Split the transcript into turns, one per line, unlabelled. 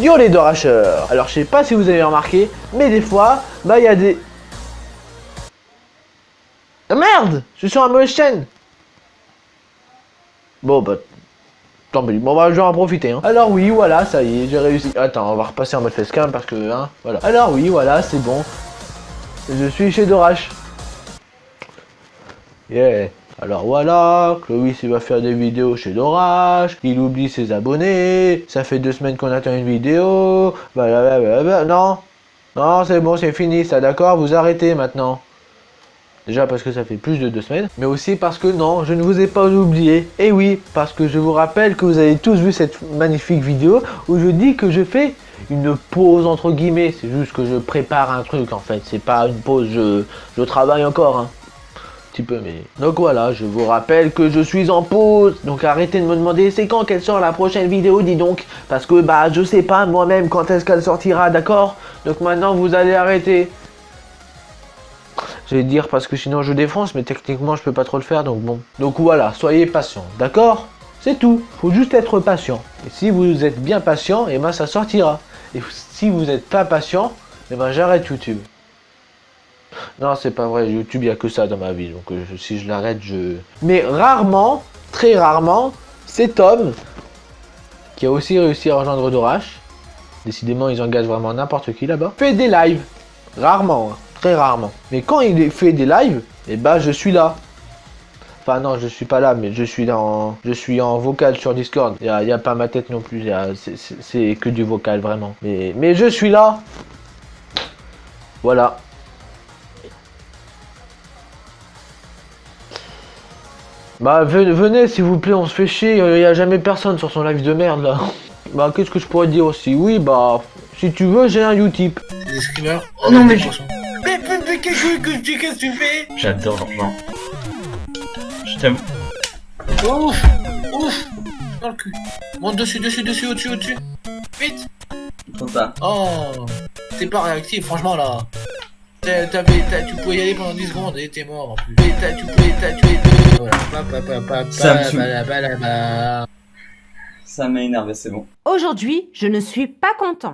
Yo les doracheurs Alors je sais pas si vous avez remarqué, mais des fois, bah il y a des... Ah merde Je suis sur un mauvaise chaîne Bon bah... Tant pis, bon bah je vais en profiter hein. Alors oui, voilà, ça y est, j'ai réussi. Attends, on va repasser en mode facecam parce que, hein, voilà. Alors oui, voilà, c'est bon. Je suis chez Dorach. Yeah. Alors voilà, Chloé il va faire des vidéos chez Dorach, il oublie ses abonnés, ça fait deux semaines qu'on attend une vidéo, blablabla. non, non c'est bon, c'est fini ça, d'accord, vous arrêtez maintenant. Déjà parce que ça fait plus de deux semaines, mais aussi parce que non, je ne vous ai pas oublié. Et oui, parce que je vous rappelle que vous avez tous vu cette magnifique vidéo où je dis que je fais une pause entre guillemets. C'est juste que je prépare un truc en fait, c'est pas une pause, je, je travaille encore. Hein peu mais donc voilà je vous rappelle que je suis en pause. Donc arrêtez de me demander c'est quand qu'elle sort la prochaine vidéo dis donc. Parce que bah je sais pas moi-même quand est-ce qu'elle sortira d'accord? Donc maintenant vous allez arrêter. Je vais dire parce que sinon je défonce mais techniquement je peux pas trop le faire donc bon. Donc voilà soyez patient d'accord? C'est tout. Faut juste être patient. Et si vous êtes bien patient et eh ben ça sortira. Et si vous n'êtes pas patient et eh ben j'arrête YouTube non, c'est pas vrai. YouTube, il n'y a que ça dans ma vie. Donc, euh, si je l'arrête, je... Mais rarement, très rarement, cet homme, qui a aussi réussi à rejoindre Dorash, décidément, ils engagent vraiment n'importe qui là-bas, fait des lives. Rarement, hein. très rarement. Mais quand il fait des lives, eh ben, je suis là. Enfin non, je suis pas là, mais je suis dans, je suis en vocal sur Discord. Il n'y a, pas ma tête non plus. C'est que du vocal vraiment. Mais je suis là. Voilà. Bah venez s'il vous plaît, on se fait chier, il n'y a jamais personne sur son live de merde là. Bah qu'est-ce que je pourrais dire aussi? Oui bah si tu veux j'ai un Utip.
Des screamers Oh non mais Mais mais qu'est-ce que tu fais?
J'adore l'argent. Je t'aime.
Ouf Ouf Dans le cul. Monte dessus, dessus, dessus, au-dessus, au-dessus. Vite
Comme ça.
Oh T'es pas réactif franchement là. Tu pouvais y aller pendant 10 secondes et t'es mort en plus. Tu pouvais, tué
ça m'a énervé, c'est bon.
Aujourd'hui, je ne suis pas content.